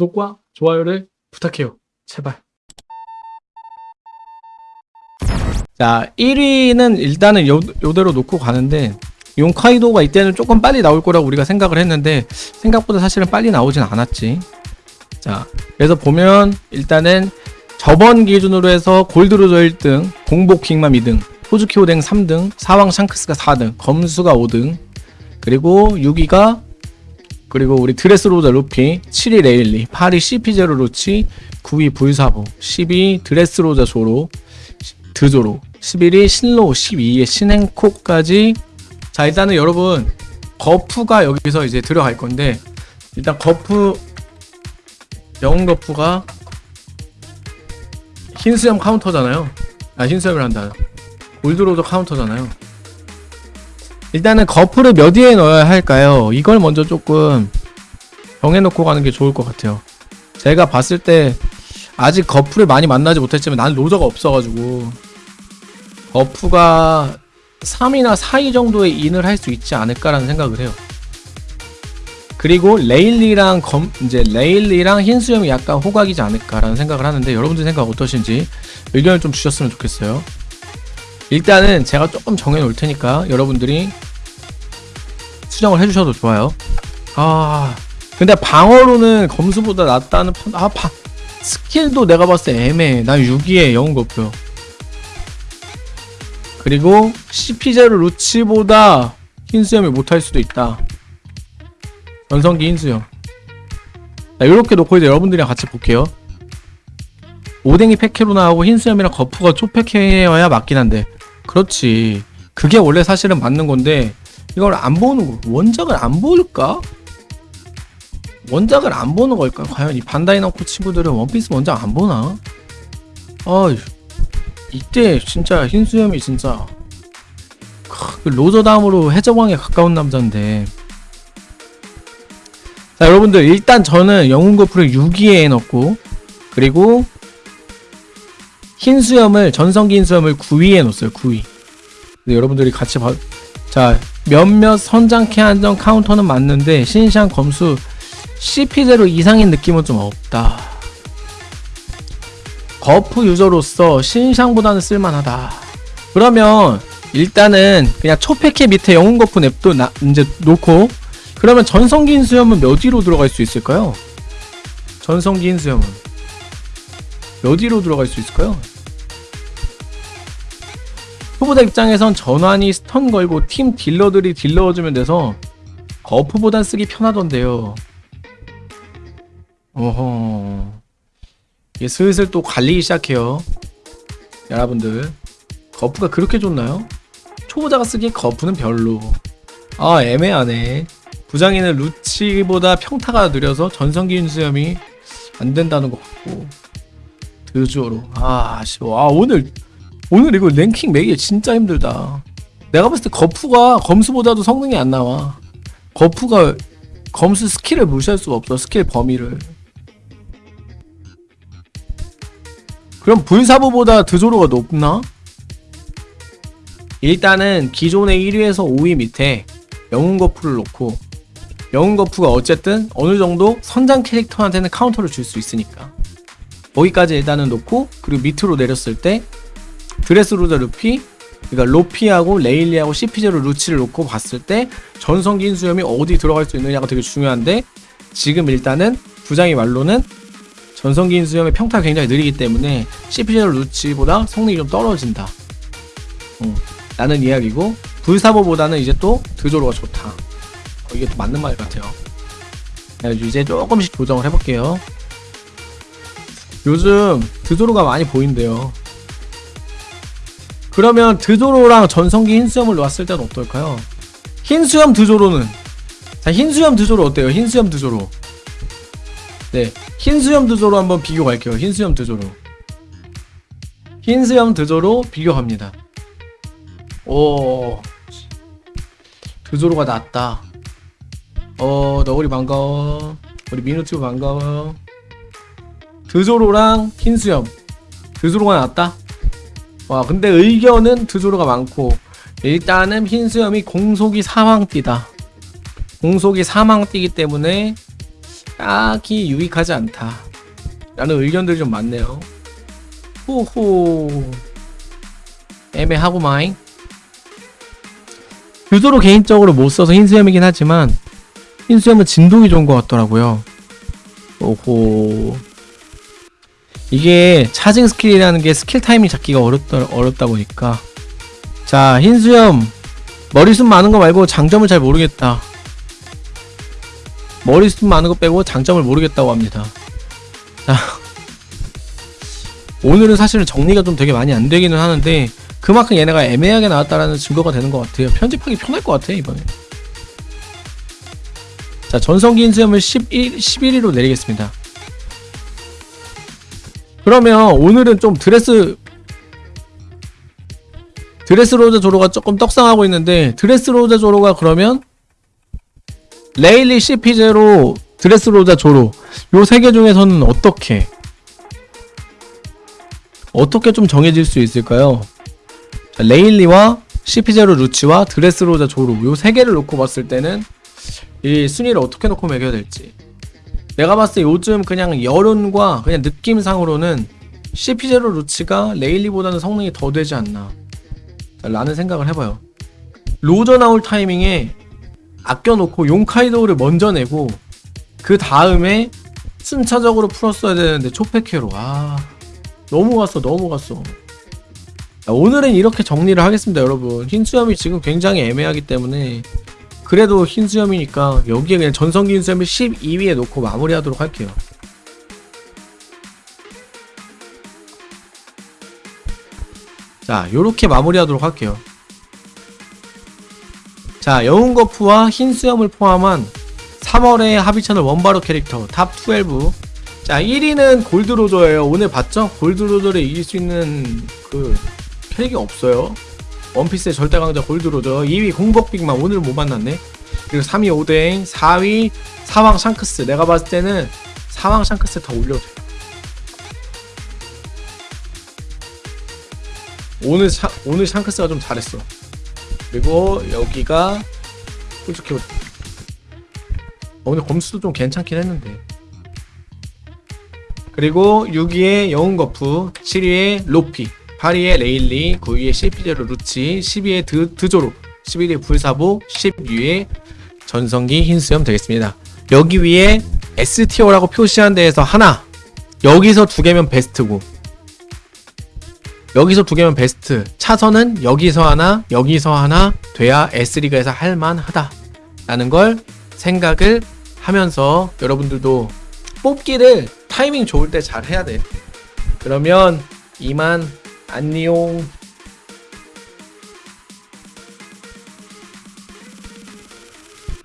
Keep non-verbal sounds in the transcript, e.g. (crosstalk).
구독과 좋아요를 부탁해요. 제발. 자, 1위는 일단은 요, 요대로 놓고 가는데 용카이도가 이때는 조금 빨리 나올 거라고 우리가 생각을 했는데 생각보다 사실은 빨리 나오진 않았지. 자, 그래서 보면 일단은 저번 기준으로 해서 골드로저 1등, 공복 킹맘 2등, 호주키 오뎅 3등, 사왕 샹크스가 4등, 검수가 5등, 그리고 6위가 그리고 우리 드레스로자 루피, 7위 레일리, 8위 CP0 루치, 9위 불사보, 10위 드레스로자 조로, 드조로, 11위 신로, 12위에 신행콕까지. 자 일단은 여러분 거프가 여기서 이제 들어갈 건데 일단 거프 영웅 거프가 흰수염 카운터잖아요. 아 흰수염을 한다. 골드로저 카운터잖아요 일단은 거프를 몇 위에 넣어야 할까요? 이걸 먼저 조금 정해놓고 가는 게 좋을 것 같아요 제가 봤을 때 아직 거프를 많이 만나지 못했지만 나는 로저가 없어가지고 거프가 3이나 4위 정도의 in을 할 수 있지 않을까라는 생각을 해요. 그리고 레일리랑 검 이제 레일리랑 흰수염이 약간 호각이지 않을까라는 생각을 하는데 여러분들 생각 어떠신지 의견을 좀 주셨으면 좋겠어요. 일단은 제가 조금 정해 놓을 테니까 여러분들이 수정을 해주셔도 좋아요. 아 근데 방어로는 검수보다 낫다는 판. 아 바, 스킬도 내가 봤을 때 애매해. 난 6위에 영웅 거고요. 그리고 CP0 루치보다 흰수염이 못할 수도 있다. 전성기 흰수염. 자, 이렇게 놓고 이제 여러분들이랑 같이 볼게요. 오뎅이 패키로 나오고 흰수염이랑 거푸가 초패키여야 맞긴 한데. 그렇지. 그게 원래 사실은 맞는 건데, 이걸 안 보는 거, 원작을 안 볼까? 원작을 안 보는 걸까? 과연 이 반다이 남코 친구들은 원피스 원작 안 보나? 어휴. 이때 진짜 흰수염이 진짜 크, 그 로저 다음으로 해적왕에 가까운 남자인데 자 여러분들 일단 저는 영웅 거프를 6위에 넣고 그리고 흰수염을 전성기 흰수염을 9위에 넣었어요 9위 여러분들이 같이 봐. 자 몇몇 선장캐 한정 카운터는 맞는데 신상 검수 CP대로 이상인 느낌은 좀 없다 거프 유저로서 신상보다는 쓸만하다. 그러면 일단은 그냥 초패캐 밑에 영웅 거프 냅도 나, 이제 놓고 그러면 전성기 흰수염은 몇 위로 들어갈 수 있을까요? 전성기 흰수염은 몇 위로 들어갈 수 있을까요? 초보자 입장에선 전흰이 stun 걸고 팀 딜러들이 deal 넣어주면 돼서 거프보단 쓰기 편하던데요. 어허. 이게 슬슬 또 갈리기 시작해요 여러분들 거프가 그렇게 좋나요? 초보자가 쓰기에 거프는 별로 아 애매하네 부장이는 루치보다 평타가 느려서 전성기 인수염이 안 된다는 것 같고 드주어로 아 아쉬워 아 오늘 오늘 이거 랭킹 매기 진짜 힘들다. 내가 봤을 때 거프가 검수보다도 성능이 안 나와. 거프가 검수 스킬을 무시할 수가 없어 스킬 범위를. 그럼 불사보보다 드조로가 높나? 일단은 기존의 1위에서 5위 밑에 영웅거프를 놓고 영웅거프가 어쨌든 어느정도 선장 캐릭터한테는 카운터를 줄 수 있으니까. 거기까지 일단은 놓고 그리고 밑으로 내렸을 때 드레스로자 루피 그러니까 로피하고 레일리하고 CP0 루치를 놓고 봤을 때 전성기 흰수염이 어디 들어갈 수 있느냐가 되게 중요한데 지금 일단은 부장의 말로는 전성기 인 수염의 평타가 굉장히 느리기 때문에 CPL 루치보다 성능이 좀 떨어진다. 어, 라는 이야기고 불사보보다는 이제 또 드조로가 좋다. 어, 이게 또 맞는 말 같아요. 이제 조금씩 조정을 해볼게요. 요즘 드조로가 많이 보인대요 그러면 드조로랑 전성기 흰수염을 놓았을 때는 어떨까요? 흰수염 드조로는 자 흰수염 드조로 어때요? 흰수염 드조로. 네 흰수염 드조로 한번 비교 갈게요. 흰수염 드조로. 흰수염 드조로 비교합니다. 오 드조로가 낫다. 어 너구리 반가워. 우리 미누튜브 반가워 드조로랑 흰수염. 드조로가 낫다 와 근데 의견은 드조로가 많고 일단은 흰수염이 공속이 사망띠다 공속이 사망띠기 때문에 딱히 유익하지 않다. 라는 의견들이 좀 많네요. 호호. 애매하고마잉. 유도로 개인적으로 못 써서 흰수염이긴 하지만 흰수염은 진동이 좋은 것 같더라고요. 오호. 이게 charging skill이라는 게 스킬 타이밍 잡기가 어렵다, 어렵다 보니까. 자 흰수염. 머리숱 많은 거 말고 장점을 잘 모르겠다. 머리숱 많은 거 빼고 장점을 모르겠다고 합니다. 자 (laughs) 오늘은 사실은 정리가 좀 되게 많이 안 되기는 하는데 그만큼 얘네가 애매하게 나왔다라는 증거가 되는 것 같아요. 편집하기 편할 것 같아 이번에. 자 전성기 흰수염을 11, 11위로 내리겠습니다 그러면 오늘은 좀 드레스 드레스로자 조로가 조금 떡상하고 있는데 드레스로자 조로가 그러면 레일리 CP0 드레스로자 조로. 요 세 개 중에서는 어떻게 어떻게 좀 정해질 수 있을까요? 자, 레일리와 CP0 루치와 드레스로자 조로. 요 세 개를 놓고 봤을 때는 이 순위를 어떻게 놓고 매겨야 될지 내가 봤을 때 요즘 그냥 여론과 그냥 느낌상으로는 CP0 루치가 레일리보다는 성능이 더 되지 않나 라는 생각을 해봐요. 로저 나올 타이밍에 아껴놓고 용카이도우를 먼저 내고 그 다음에 순차적으로 풀었어야 되는데 초패캐로. 아 너무 갔어 너무 갔어. 자, 오늘은 이렇게 정리를 하겠습니다 여러분. 흰수염이 지금 굉장히 애매하기 때문에 그래도 흰 수염이니까 여기에 그냥 전성기 흰 수염을 12위에 놓고 마무리하도록 할게요. 자 요렇게 마무리하도록 할게요. 자 영웅거프와 흰 수염을 포함한 3월의 합의찬을 원바로 캐릭터 top 12 자 1위는 골드로저예요. 오늘 봤죠? 골드로저를 이길 수 있는 그 캐릭이 없어요 원피스의 절대 강자 골드로저 2위 공복빅만 오늘 못 만났네. 그리고 3위 오뎅 4위 사왕 샹크스. 내가 봤을 때는 사왕 샹크스 더 올려도 돼. 오늘 샤, 오늘 샹크스가 좀 잘했어. 그리고 여기가 솔직히 어, 오늘 검수도 좀 괜찮긴 했는데. 그리고 6위에 영웅거프 7위에 로피 8위에 레일리 9위에 CP0 루치 10위에 드, 드조로 11위에 불사보 10위에 전성기 흰수염 되겠습니다. 여기 위에 STO라고 표시한 데에서 하나 여기서 두 개면 베스트고 여기서 두 개면 베스트 차선은 여기서 하나 여기서 하나 돼야 S리그에서 할만하다 라는 걸 생각을 하면서 여러분들도 뽑기를 타이밍 좋을 때 잘 해야 돼. 그러면 이만 안녕